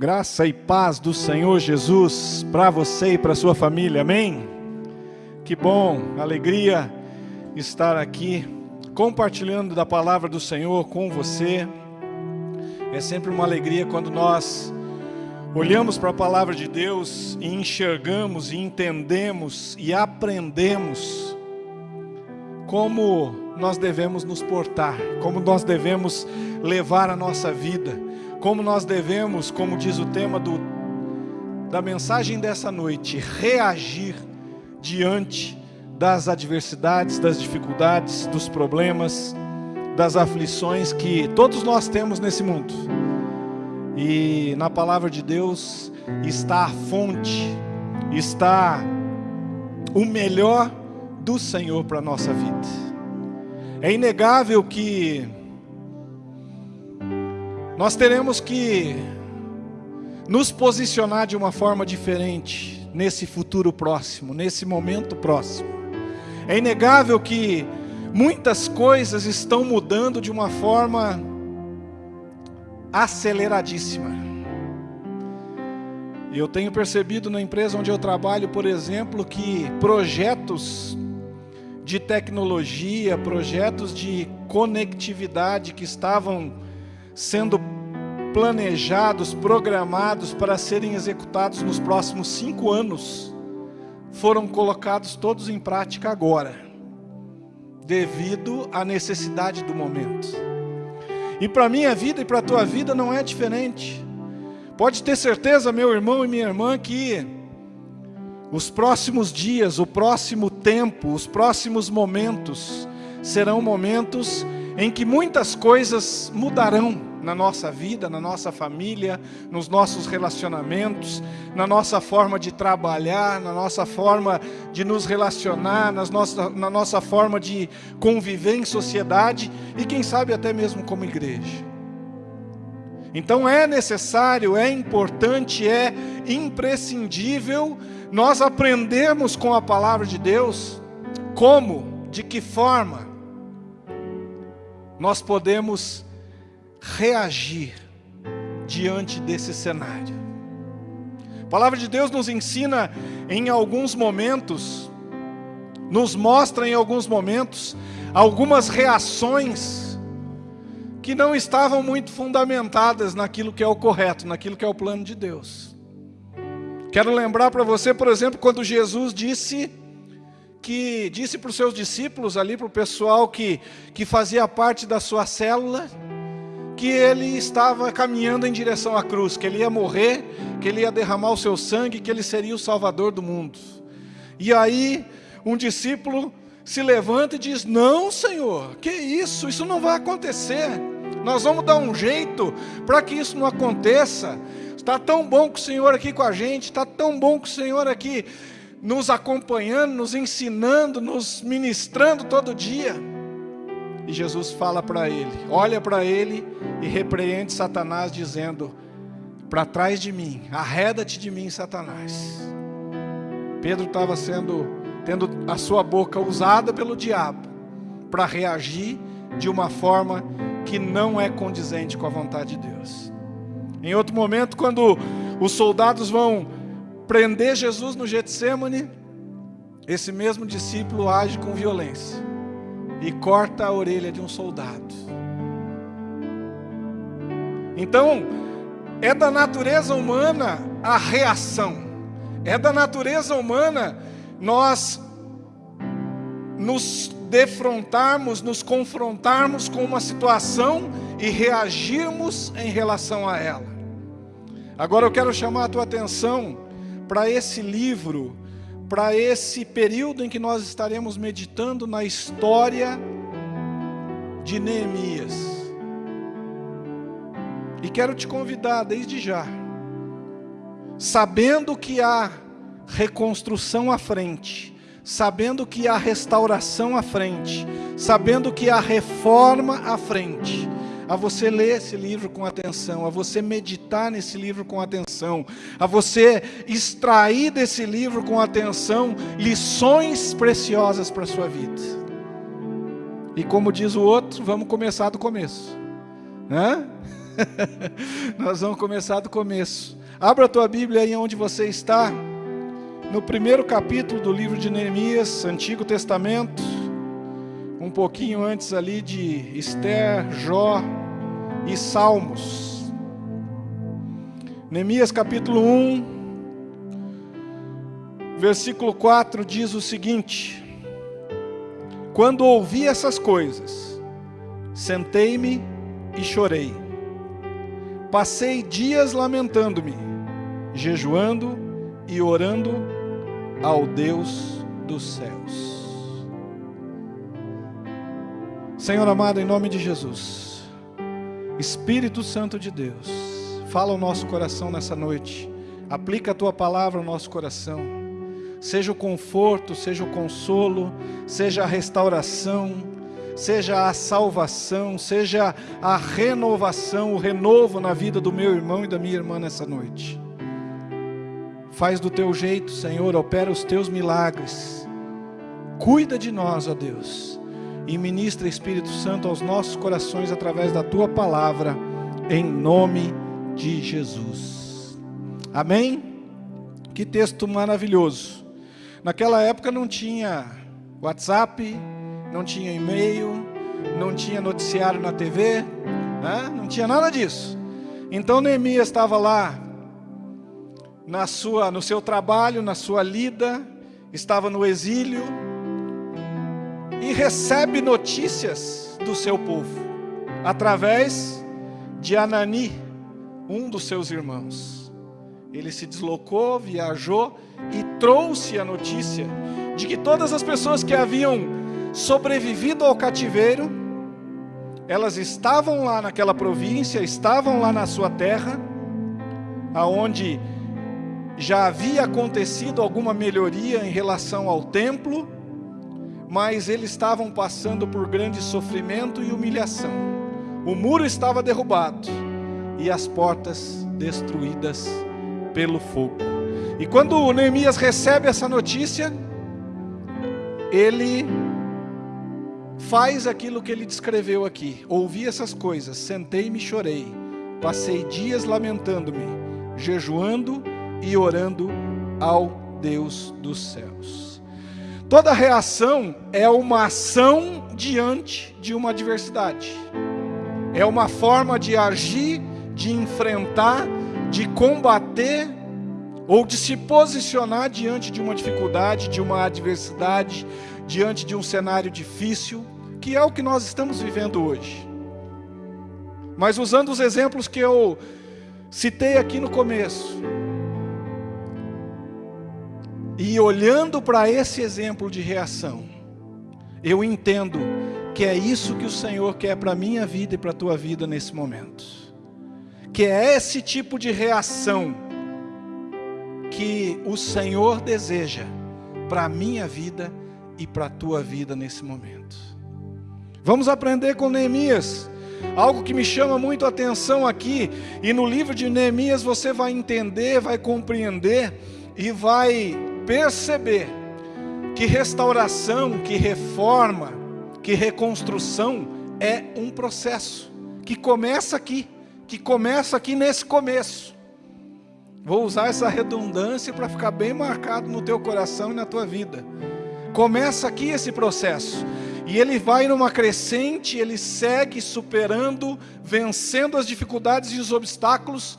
Graça e paz do Senhor Jesus para você e para sua família, amém? Que bom, alegria estar aqui compartilhando da palavra do Senhor com você. É sempre uma alegria quando nós olhamos para a palavra de Deus e enxergamos e entendemos e aprendemos como nós devemos nos portar, como nós devemos levar a nossa vida como nós devemos, como diz o tema do, da mensagem dessa noite, reagir diante das adversidades, das dificuldades, dos problemas, das aflições que todos nós temos nesse mundo. E na palavra de Deus está a fonte, está o melhor do Senhor para a nossa vida. É inegável que nós teremos que nos posicionar de uma forma diferente nesse futuro próximo, nesse momento próximo. É inegável que muitas coisas estão mudando de uma forma aceleradíssima. E eu tenho percebido na empresa onde eu trabalho, por exemplo, que projetos de tecnologia, projetos de conectividade que estavam sendo planejados, programados para serem executados nos próximos cinco anos, foram colocados todos em prática agora, devido à necessidade do momento. E para a minha vida e para a tua vida não é diferente. Pode ter certeza, meu irmão e minha irmã, que os próximos dias, o próximo tempo, os próximos momentos serão momentos em que muitas coisas mudarão na nossa vida, na nossa família, nos nossos relacionamentos, na nossa forma de trabalhar, na nossa forma de nos relacionar, nas nossa, na nossa forma de conviver em sociedade e quem sabe até mesmo como igreja. Então é necessário, é importante, é imprescindível nós aprendermos com a palavra de Deus como, de que forma nós podemos reagir diante desse cenário. A palavra de Deus nos ensina em alguns momentos, nos mostra em alguns momentos, algumas reações que não estavam muito fundamentadas naquilo que é o correto, naquilo que é o plano de Deus. Quero lembrar para você, por exemplo, quando Jesus disse que disse para os seus discípulos ali, para o pessoal que, que fazia parte da sua célula, que ele estava caminhando em direção à cruz, que ele ia morrer, que ele ia derramar o seu sangue, que ele seria o salvador do mundo. E aí, um discípulo se levanta e diz: Não, Senhor, que isso? Isso não vai acontecer. Nós vamos dar um jeito para que isso não aconteça. Está tão bom com o Senhor aqui com a gente, está tão bom com o Senhor aqui nos acompanhando, nos ensinando, nos ministrando todo dia. E Jesus fala para ele, olha para ele e repreende Satanás dizendo: "Para trás de mim, arreda-te de mim, Satanás". Pedro estava sendo tendo a sua boca usada pelo diabo para reagir de uma forma que não é condizente com a vontade de Deus. Em outro momento, quando os soldados vão prender Jesus no Getsemane, esse mesmo discípulo age com violência e corta a orelha de um soldado. Então, é da natureza humana a reação, é da natureza humana nós nos defrontarmos, nos confrontarmos com uma situação e reagirmos em relação a ela. Agora eu quero chamar a tua atenção para esse livro para esse período em que nós estaremos meditando na história de Neemias. E quero te convidar desde já, sabendo que há reconstrução à frente, sabendo que há restauração à frente, sabendo que há reforma à frente, a você ler esse livro com atenção, a você meditar nesse livro com atenção, a você extrair desse livro com atenção lições preciosas para a sua vida. E como diz o outro, vamos começar do começo. Hã? Nós vamos começar do começo. Abra a tua Bíblia aí onde você está, no primeiro capítulo do livro de Neemias, Antigo Testamento, um pouquinho antes ali de Esther, Jó e Salmos. Neemias capítulo 1, versículo 4 diz o seguinte: Quando ouvi essas coisas, sentei-me e chorei. Passei dias lamentando-me, jejuando e orando ao Deus dos céus. Senhor amado, em nome de Jesus, Espírito Santo de Deus, fala o nosso coração nessa noite, aplica a tua palavra ao nosso coração, seja o conforto, seja o consolo, seja a restauração, seja a salvação, seja a renovação, o renovo na vida do meu irmão e da minha irmã nessa noite. Faz do teu jeito, Senhor, opera os teus milagres. Cuida de nós, ó Deus, e ministra Espírito Santo aos nossos corações através da tua palavra, em nome de Jesus. Amém? Que texto maravilhoso. Naquela época não tinha WhatsApp, não tinha e-mail, não tinha noticiário na TV, né? não tinha nada disso. Então Neemias estava lá na sua, no seu trabalho, na sua lida, estava no exílio e recebe notícias do seu povo através de Anani, um dos seus irmãos. Ele se deslocou, viajou e trouxe a notícia de que todas as pessoas que haviam sobrevivido ao cativeiro, elas estavam lá naquela província, estavam lá na sua terra, aonde já havia acontecido alguma melhoria em relação ao templo, mas eles estavam passando por grande sofrimento e humilhação. O muro estava derrubado e as portas destruídas pelo fogo. E quando Neemias recebe essa notícia, ele faz aquilo que ele descreveu aqui. Ouvi essas coisas, sentei-me e chorei. Passei dias lamentando-me, jejuando e orando ao Deus dos céus. Toda reação é uma ação diante de uma adversidade. É uma forma de agir, de enfrentar, de combater ou de se posicionar diante de uma dificuldade, de uma adversidade, diante de um cenário difícil, que é o que nós estamos vivendo hoje. Mas usando os exemplos que eu citei aqui no começo, e olhando para esse exemplo de reação, eu entendo que é isso que o Senhor quer para a minha vida e para a tua vida nesse momento. Que é esse tipo de reação que o Senhor deseja para a minha vida e para a tua vida nesse momento. Vamos aprender com Neemias. Algo que me chama muito a atenção aqui, e no livro de Neemias você vai entender, vai compreender e vai perceber que restauração, que reforma, que reconstrução é um processo que começa aqui, que começa aqui nesse começo. Vou usar essa redundância para ficar bem marcado no teu coração e na tua vida. Começa aqui esse processo. E ele vai numa crescente, ele segue superando, vencendo as dificuldades e os obstáculos,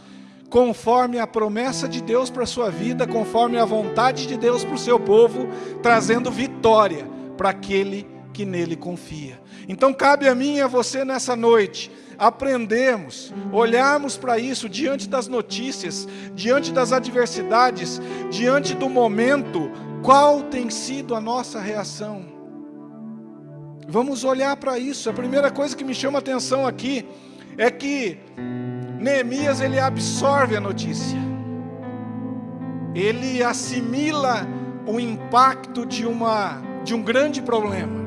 conforme a promessa de Deus para a sua vida, conforme a vontade de Deus para o seu povo, trazendo vitória para aquele que nele confia. Então cabe a mim e a você nessa noite aprendermos, olharmos para isso diante das notícias, diante das adversidades, diante do momento, qual tem sido a nossa reação? Vamos olhar para isso. A primeira coisa que me chama a atenção aqui é que Neemias ele absorve a notícia. Ele assimila o impacto de uma de um grande problema.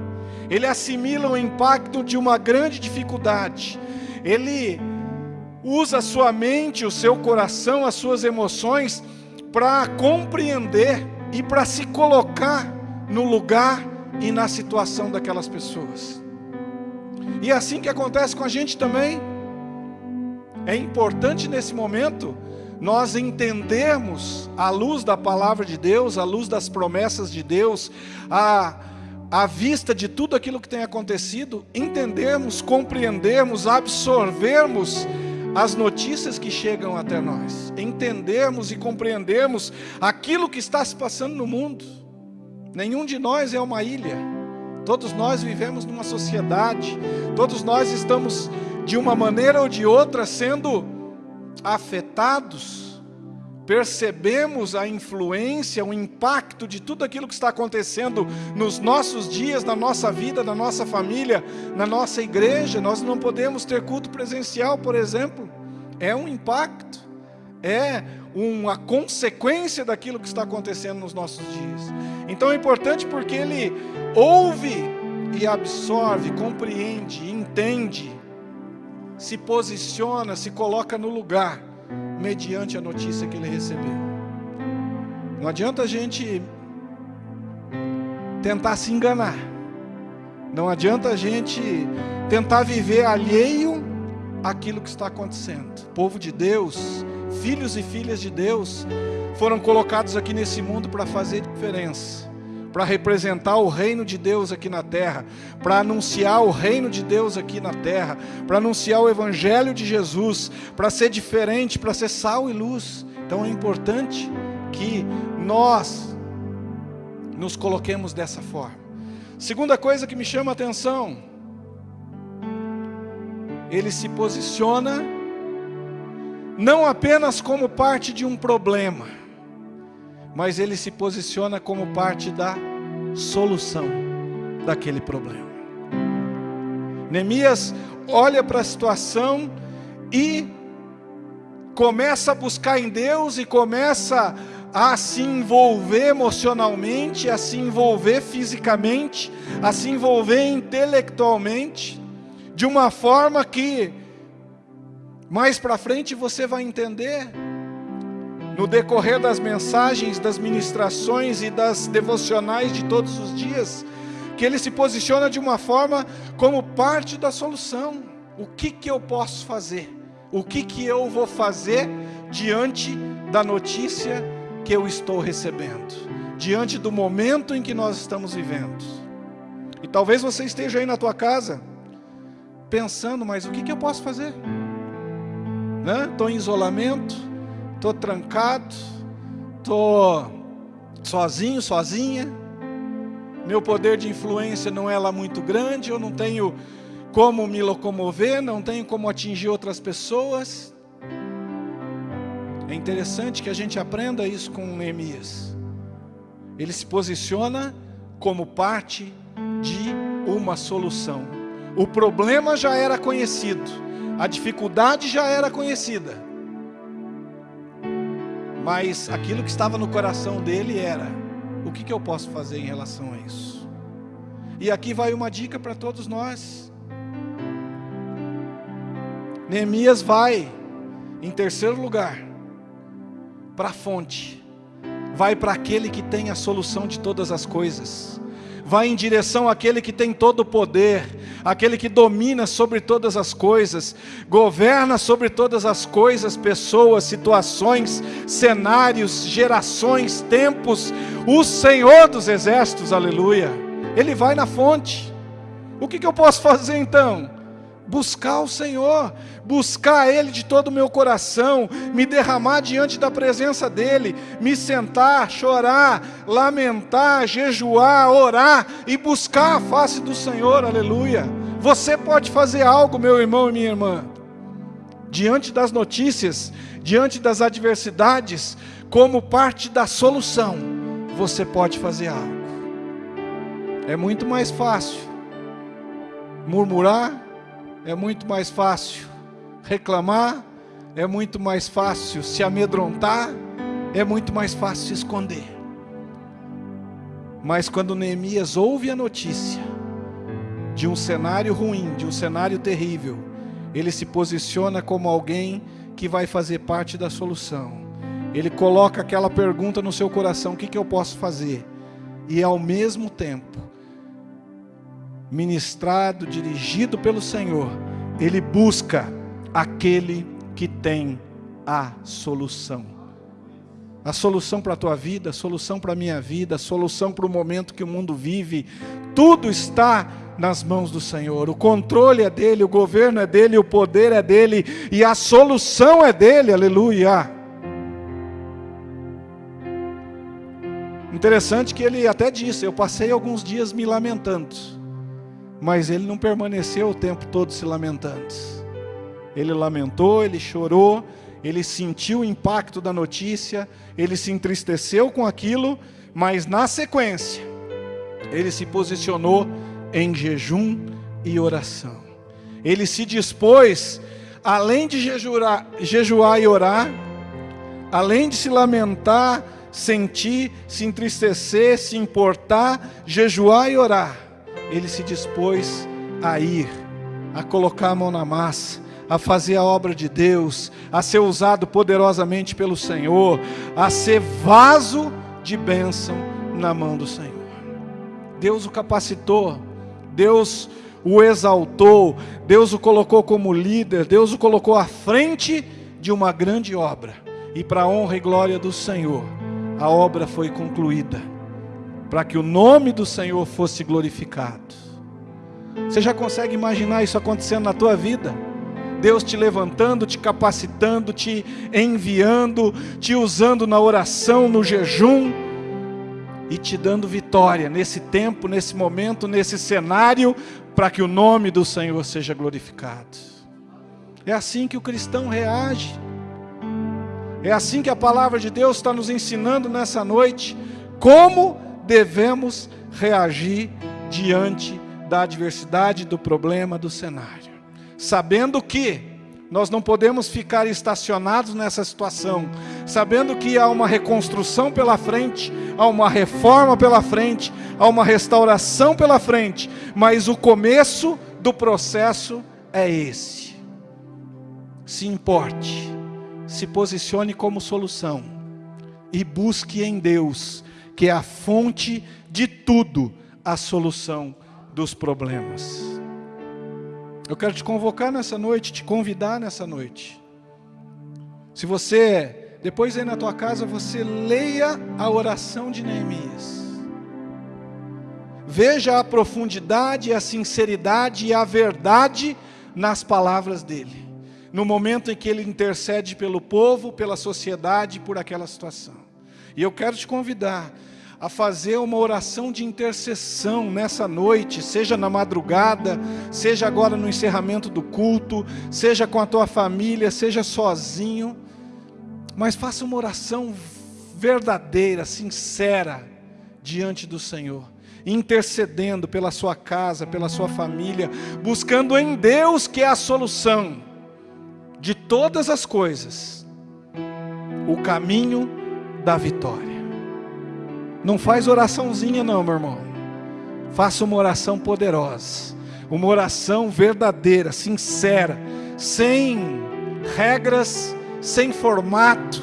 Ele assimila o impacto de uma grande dificuldade ele usa a sua mente, o seu coração, as suas emoções para compreender e para se colocar no lugar e na situação daquelas pessoas. E é assim que acontece com a gente também. É importante nesse momento nós entendermos, à luz da palavra de Deus, à luz das promessas de Deus, à, à vista de tudo aquilo que tem acontecido, entendermos, compreendermos, absorvermos as notícias que chegam até nós, entendermos e compreendermos aquilo que está se passando no mundo. Nenhum de nós é uma ilha, todos nós vivemos numa sociedade, todos nós estamos de uma maneira ou de outra sendo afetados, percebemos a influência, o impacto de tudo aquilo que está acontecendo nos nossos dias, na nossa vida, na nossa família, na nossa igreja. Nós não podemos ter culto presencial, por exemplo. É um impacto, é uma consequência daquilo que está acontecendo nos nossos dias. Então é importante porque ele ouve e absorve, compreende, entende se posiciona, se coloca no lugar, mediante a notícia que ele recebeu. Não adianta a gente tentar se enganar. Não adianta a gente tentar viver alheio àquilo que está acontecendo. Povo de Deus, filhos e filhas de Deus, foram colocados aqui nesse mundo para fazer diferença para representar o reino de Deus aqui na terra, para anunciar o reino de Deus aqui na terra, para anunciar o evangelho de Jesus, para ser diferente, para ser sal e luz. Então é importante que nós nos coloquemos dessa forma. Segunda coisa que me chama a atenção, ele se posiciona não apenas como parte de um problema, mas ele se posiciona como parte da solução daquele problema. Neemias olha para a situação e começa a buscar em Deus e começa a se envolver emocionalmente, a se envolver fisicamente, a se envolver intelectualmente, de uma forma que mais para frente você vai entender no decorrer das mensagens, das ministrações e das devocionais de todos os dias, que ele se posiciona de uma forma como parte da solução. O que, que eu posso fazer? O que, que eu vou fazer diante da notícia que eu estou recebendo? Diante do momento em que nós estamos vivendo? E talvez você esteja aí na tua casa, pensando, mas o que, que eu posso fazer? Estou né? em isolamento, estou trancado, estou sozinho, sozinha, meu poder de influência não é lá muito grande, eu não tenho como me locomover, não tenho como atingir outras pessoas. É interessante que a gente aprenda isso com Neemias. Ele se posiciona como parte de uma solução. O problema já era conhecido, a dificuldade já era conhecida. Mas aquilo que estava no coração dele era: o que, que eu posso fazer em relação a isso? E aqui vai uma dica para todos nós. Neemias vai, em terceiro lugar, para a fonte, vai para aquele que tem a solução de todas as coisas vai em direção àquele que tem todo o poder, aquele que domina sobre todas as coisas, governa sobre todas as coisas, pessoas, situações, cenários, gerações, tempos, o Senhor dos exércitos, aleluia. Ele vai na fonte. O que, que eu posso fazer então? Buscar o Senhor, buscar Ele de todo o meu coração, me derramar diante da presença dEle, me sentar, chorar, lamentar, jejuar, orar e buscar a face do Senhor, aleluia. Você pode fazer algo, meu irmão e minha irmã, diante das notícias, diante das adversidades, como parte da solução, você pode fazer algo. É muito mais fácil murmurar, é muito mais fácil reclamar, é muito mais fácil se amedrontar, é muito mais fácil se esconder. Mas quando Neemias ouve a notícia de um cenário ruim, de um cenário terrível, ele se posiciona como alguém que vai fazer parte da solução. Ele coloca aquela pergunta no seu coração: o que, que eu posso fazer? E ao mesmo tempo, ministrado, dirigido pelo Senhor, ele busca aquele que tem a solução. A solução para a tua vida, a solução para a minha vida, a solução para o momento que o mundo vive, tudo está nas mãos do Senhor. O controle é dele, o governo é dele, o poder é dele e a solução é dele. Aleluia. Interessante que ele até disse: Eu passei alguns dias me lamentando, mas ele não permaneceu o tempo todo se lamentando. Ele lamentou, ele chorou, ele sentiu o impacto da notícia, ele se entristeceu com aquilo, mas na sequência, ele se posicionou em jejum e oração. Ele se dispôs, além de jejuar, jejuar e orar, além de se lamentar, sentir, se entristecer, se importar, jejuar e orar, ele se dispôs a ir, a colocar a mão na massa, a fazer a obra de Deus, a ser usado poderosamente pelo Senhor, a ser vaso de bênção na mão do Senhor. Deus o capacitou, Deus o exaltou, Deus o colocou como líder, Deus o colocou à frente de uma grande obra. E para honra e glória do Senhor, a obra foi concluída, para que o nome do Senhor fosse glorificado. Você já consegue imaginar isso acontecendo na tua vida? Deus te levantando, te capacitando, te enviando, te usando na oração, no jejum e te dando vitória nesse tempo, nesse momento, nesse cenário, para que o nome do Senhor seja glorificado. É assim que o cristão reage. É assim que a palavra de Deus está nos ensinando nessa noite como devemos reagir diante da adversidade, do problema, do cenário sabendo que nós não podemos ficar estacionados nessa situação, sabendo que há uma reconstrução pela frente, há uma reforma pela frente, há uma restauração pela frente, mas o começo do processo é esse. Se importe, se posicione como solução e busque em Deus, que é a fonte de tudo, a solução dos problemas. Eu quero te convocar nessa noite, te convidar nessa noite. Se você, depois aí na tua casa, você leia a oração de Neemias. Veja a profundidade, a sinceridade e a verdade nas palavras dele. No momento em que ele intercede pelo povo, pela sociedade, por aquela situação. E eu quero te convidar a fazer uma oração de intercessão nessa noite, seja na madrugada, seja agora no encerramento do culto, seja com a tua família, seja sozinho, mas faça uma oração verdadeira, sincera, diante do Senhor, intercedendo pela sua casa, pela sua família, buscando em Deus que é a solução de todas as coisas, o caminho da vitória. Não faz oraçãozinha não, meu irmão. Faça uma oração poderosa. Uma oração verdadeira, sincera, sem regras, sem formato.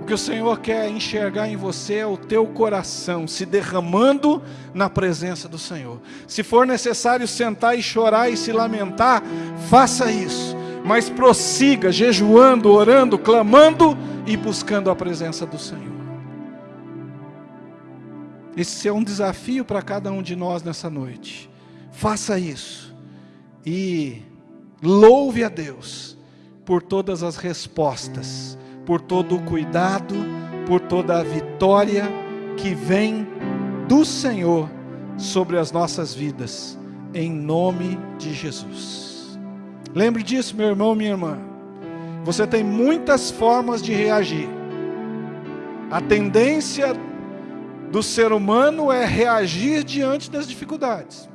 O que o Senhor quer enxergar em você é o teu coração se derramando na presença do Senhor. Se for necessário sentar e chorar e se lamentar, faça isso. Mas prossiga jejuando, orando, clamando e buscando a presença do Senhor. Esse é um desafio para cada um de nós nessa noite. Faça isso e louve a Deus por todas as respostas, por todo o cuidado, por toda a vitória que vem do Senhor sobre as nossas vidas, em nome de Jesus. Lembre disso, meu irmão, minha irmã. Você tem muitas formas de reagir. A tendência do ser humano é reagir diante das dificuldades.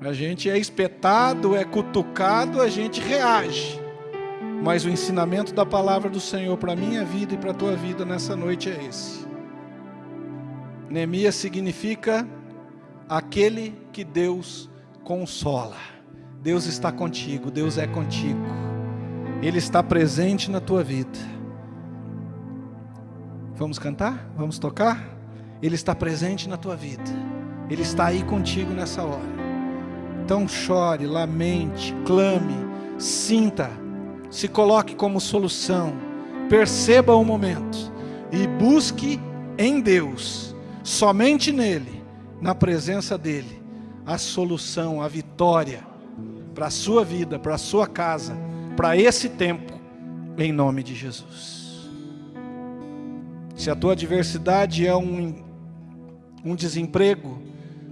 A gente é espetado, é cutucado, a gente reage. Mas o ensinamento da palavra do Senhor para a minha vida e para a tua vida nessa noite é esse. Neemias significa aquele que Deus consola. Deus está contigo, Deus é contigo. Ele está presente na tua vida. Vamos cantar? Vamos tocar? Ele está presente na tua vida. Ele está aí contigo nessa hora. Então chore, lamente, clame, sinta se coloque como solução, perceba o momento e busque em Deus, somente nele, na presença dele, a solução, a vitória para a sua vida, para a sua casa, para esse tempo, em nome de Jesus. Se a tua adversidade é um, um desemprego,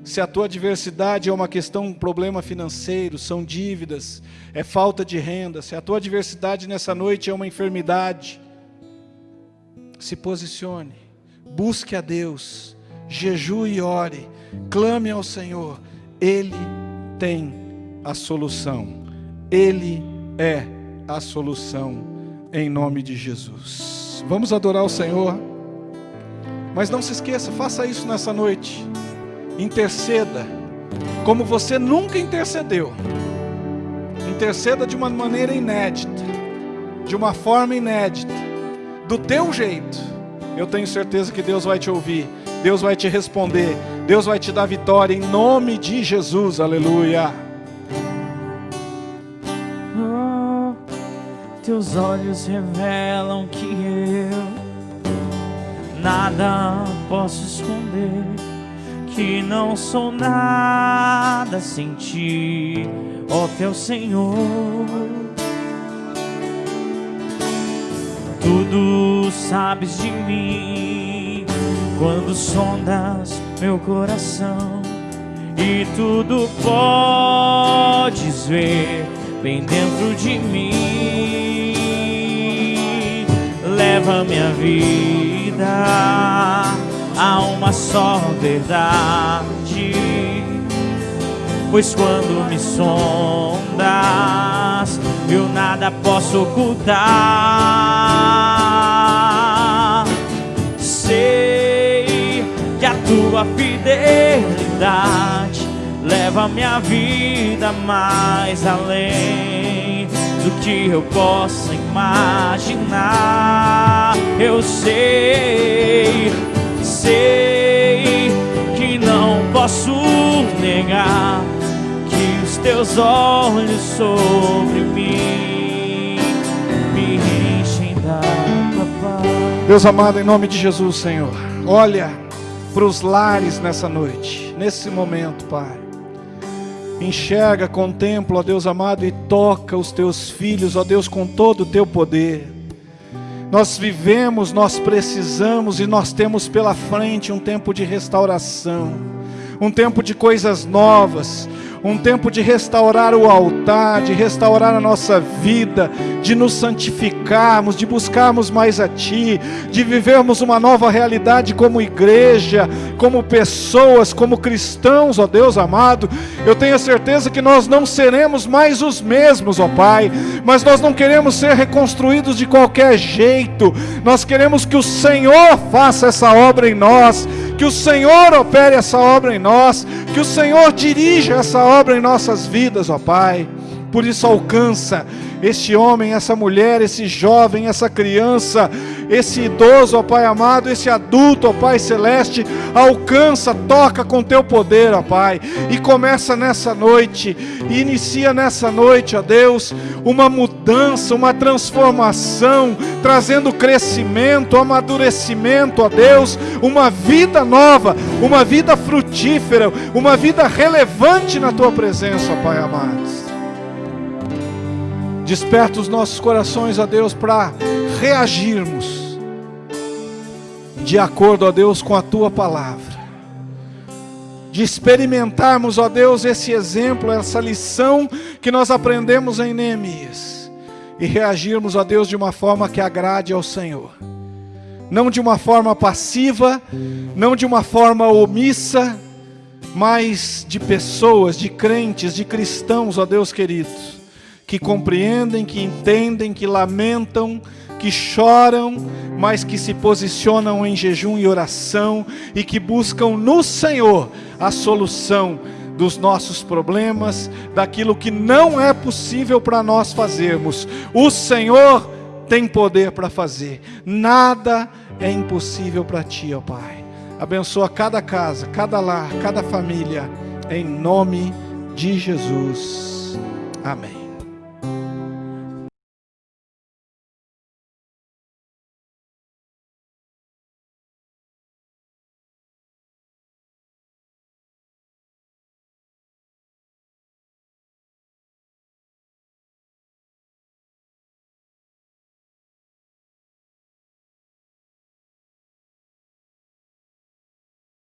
se a tua adversidade é uma questão, um problema financeiro, são dívidas, é falta de renda, se a tua adversidade nessa noite é uma enfermidade, se posicione, busque a Deus, jejue e ore, clame ao Senhor, Ele tem a solução, Ele é a solução, em nome de Jesus. Vamos adorar o Senhor, mas não se esqueça, faça isso nessa noite interceda como você nunca intercedeu. Interceda de uma maneira inédita, de uma forma inédita, do teu jeito. Eu tenho certeza que Deus vai te ouvir, Deus vai te responder, Deus vai te dar vitória em nome de Jesus. Aleluia. Teus olhos revelam que eu nada posso esconder que não sou nada sem ti, ó teu Senhor. Tudo sabes de mim quando sondas meu coração e tudo podes ver bem dentro de mim. Leva minha vida há uma só verdade. Pois quando me sondas, eu nada posso ocultar. Sei que a tua fidelidade leva minha vida mais além do que eu possa imaginar. Eu sei sei que não posso negar que os teus olhos sobre mim me enchem da paz. Deus amado, em nome de Jesus, Senhor, olha para os lares nessa noite, nesse momento, Pai. Enxerga, contempla, ó Deus amado, e toca os teus filhos, ó Deus, com todo o teu poder. Nós vivemos, nós precisamos e nós temos pela frente um tempo de restauração, um tempo de coisas novas, um tempo de restaurar o altar, de restaurar a nossa vida, de nos santificarmos, de buscarmos mais a Ti, de vivermos uma nova realidade como igreja, como pessoas, como cristãos, ó Deus amado. Eu tenho a certeza que nós não seremos mais os mesmos, ó Pai, mas nós não queremos ser reconstruídos de qualquer jeito, nós queremos que o Senhor faça essa obra em nós que o Senhor opere essa obra em nós, que o Senhor dirija essa obra em nossas vidas, ó Pai. Por isso alcança este homem, essa mulher, esse jovem, essa criança, esse idoso, ó Pai amado, esse adulto, ó Pai celeste, alcança, toca com teu poder, ó Pai, e começa nessa noite, e inicia nessa noite, ó Deus, uma mudança, uma transformação, trazendo crescimento, amadurecimento, ó Deus, uma vida nova, uma vida frutífera, uma vida relevante na tua presença, ó Pai amado. Desperta os nossos corações, ó Deus, para reagirmos de acordo, ó Deus, com a tua palavra. De experimentarmos, ó Deus, esse exemplo, essa lição que nós aprendemos em Neemias. E reagirmos, ó Deus, de uma forma que agrade ao Senhor. Não de uma forma passiva, não de uma forma omissa, mas de pessoas, de crentes, de cristãos, ó Deus queridos que compreendem, que entendem, que lamentam, que choram, mas que se posicionam em jejum e oração e que buscam no Senhor a solução dos nossos problemas, daquilo que não é possível para nós fazermos. O Senhor tem poder para fazer. Nada é impossível para ti, ó Pai. Abençoa cada casa, cada lar, cada família, em nome de Jesus. Amém.